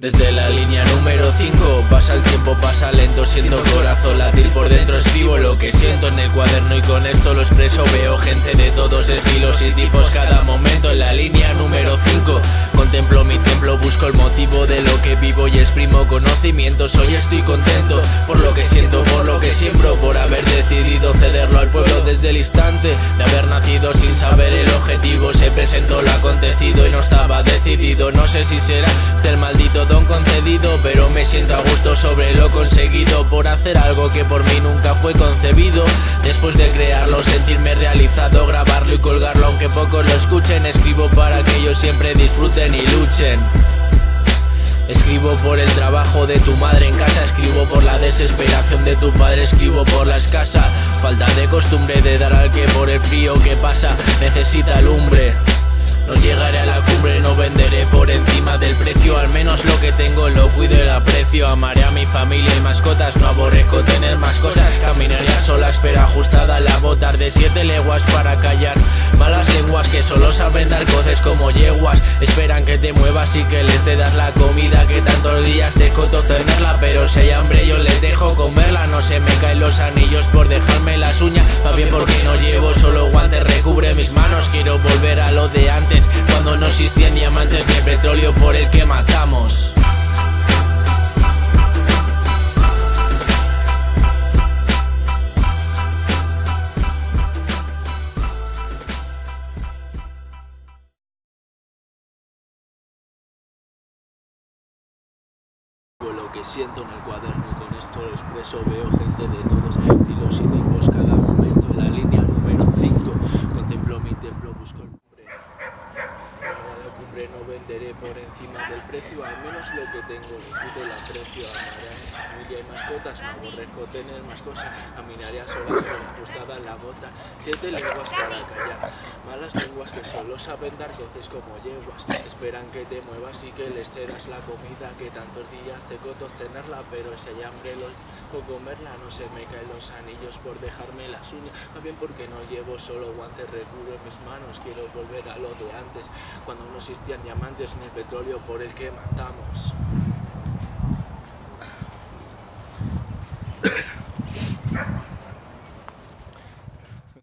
Desde la línea número 5 pasa el tiempo, pasa lento, siendo corazón latir por dentro escribo lo que siento en el cuaderno y con esto lo expreso veo gente de todos estilos y tipos cada momento en la línea número 5 contemplo mi templo, busco el motivo de lo que vivo y exprimo conocimientos hoy estoy contento por lo que siento, por lo que siembro, por haber decidido cederlo al pueblo desde el instante de haber nacido sin saber el objetivo se presentó lo acontecido no sé si será el maldito concedido Pero me siento a gusto sobre lo conseguido Por hacer algo que por mí nunca fue concebido. Después de crearlo, sentirme realizado Grabarlo y colgarlo aunque pocos lo escuchen Escribo para que ellos siempre disfruten y luchen. Escribo por el trabajo de tu madre en casa Escribo por la desesperación de tu padre Escribo por la escasa falta de costumbre de dar al que por el frío que pasa Necesita lumbre no llegaré a la cumbre, no venderé por encima del precio. Al menos lo que tengo lo cuido y lo aprecio. Amaré a mi familia y mascotas, no aborrezco tener más cosas. Caminaré a solas pero ajustada a la botar de siete leguas para callar Malas lenguas que solo saben dar coces como yeguas. Esperan que te muevas y que les te das la comida Que tantos días te coto Se me caen los anillos por dejarme las uñas. Va bien porque no llevo solo guantes Recubre mis manos, quiero volver a lo de antes cuando no existían diamantes ni petróleo por el que matamos lo que siento en el cuaderno y con esto expreso veo gente de todos estilos y tipos cada momento en la línea número 5 contemplo mi templo busco el por encima del precio, al menos lo que tengo, discute el aprecio, amaré a mi familia y mascotas, no aborrezco tener más cosas, caminaré a solas con ajustada en la bota, siete lenguas para callar, malas lenguas que solo saben dar coces como yeguas, esperan que te muevas y que les cedas la comida, que tantos días te coto obtenerla, pero hay hambre o comerla, no se me caen los anillos por dejarme las uñas, también porque no llevo solo guantes, recubro mis manos, quiero volver a lo de antes, cuando no existía diamantes el petróleo por el que matamos.